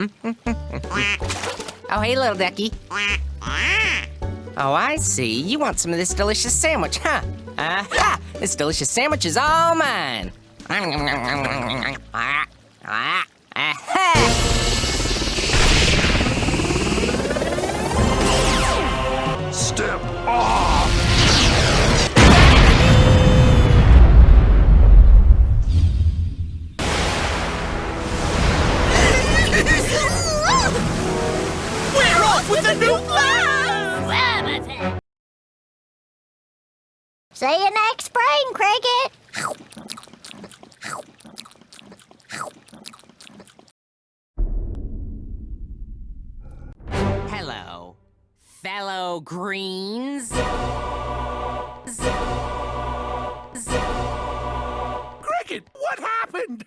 Oh, hey, little ducky. Oh, I see. You want some of this delicious sandwich, huh? Aha! This delicious sandwich is all mine. Step off! With the new See you next spring, Cricket. Hello, fellow greens. Cricket, what happened?